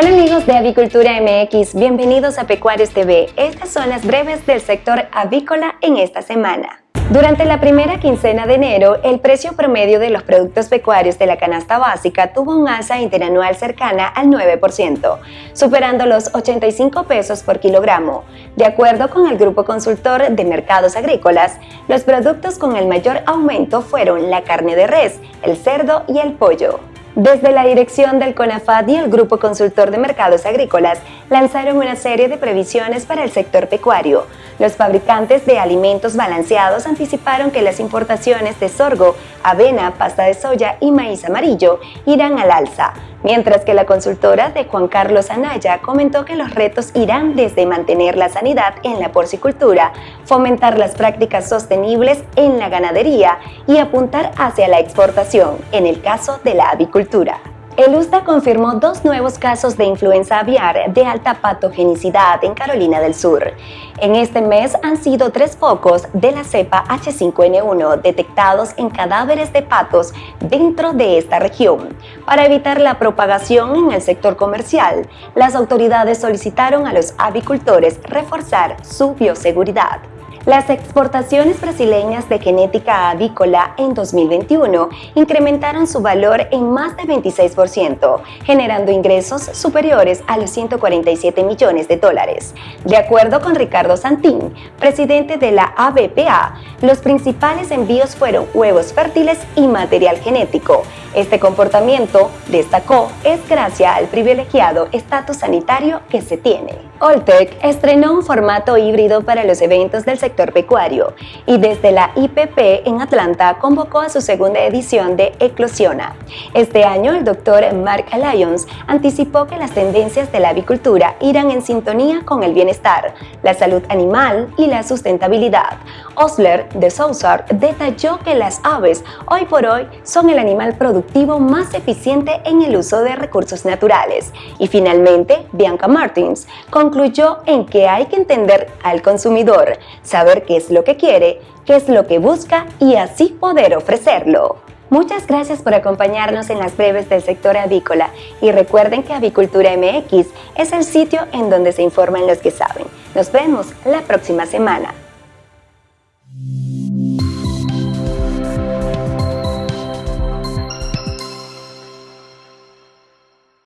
Hola amigos de Avicultura MX, bienvenidos a Pecuarios TV. Estas son las breves del sector avícola en esta semana. Durante la primera quincena de enero, el precio promedio de los productos pecuarios de la canasta básica tuvo un alza interanual cercana al 9%, superando los 85 pesos por kilogramo. De acuerdo con el Grupo Consultor de Mercados Agrícolas, los productos con el mayor aumento fueron la carne de res, el cerdo y el pollo. Desde la dirección del CONAFAD y el Grupo Consultor de Mercados Agrícolas lanzaron una serie de previsiones para el sector pecuario. Los fabricantes de alimentos balanceados anticiparon que las importaciones de sorgo, avena, pasta de soya y maíz amarillo irán al alza, mientras que la consultora de Juan Carlos Anaya comentó que los retos irán desde mantener la sanidad en la porcicultura, fomentar las prácticas sostenibles en la ganadería y apuntar hacia la exportación, en el caso de la avicultura. El USDA confirmó dos nuevos casos de influenza aviar de alta patogenicidad en Carolina del Sur. En este mes han sido tres focos de la cepa H5N1 detectados en cadáveres de patos dentro de esta región. Para evitar la propagación en el sector comercial, las autoridades solicitaron a los avicultores reforzar su bioseguridad. Las exportaciones brasileñas de genética avícola en 2021 incrementaron su valor en más de 26%, generando ingresos superiores a los 147 millones de dólares. De acuerdo con Ricardo Santín, presidente de la ABPA, los principales envíos fueron huevos fértiles y material genético. Este comportamiento, destacó, es gracias al privilegiado estatus sanitario que se tiene. Oltec estrenó un formato híbrido para los eventos del sector pecuario y desde la IPP en Atlanta convocó a su segunda edición de Eclosiona. Este año el doctor Mark Lyons anticipó que las tendencias de la avicultura irán en sintonía con el bienestar, la salud animal y la sustentabilidad. Osler de Sousar detalló que las aves hoy por hoy son el animal más eficiente en el uso de recursos naturales. Y finalmente, Bianca Martins concluyó en que hay que entender al consumidor, saber qué es lo que quiere, qué es lo que busca y así poder ofrecerlo. Muchas gracias por acompañarnos en las breves del sector avícola y recuerden que Avicultura MX es el sitio en donde se informan los que saben. Nos vemos la próxima semana.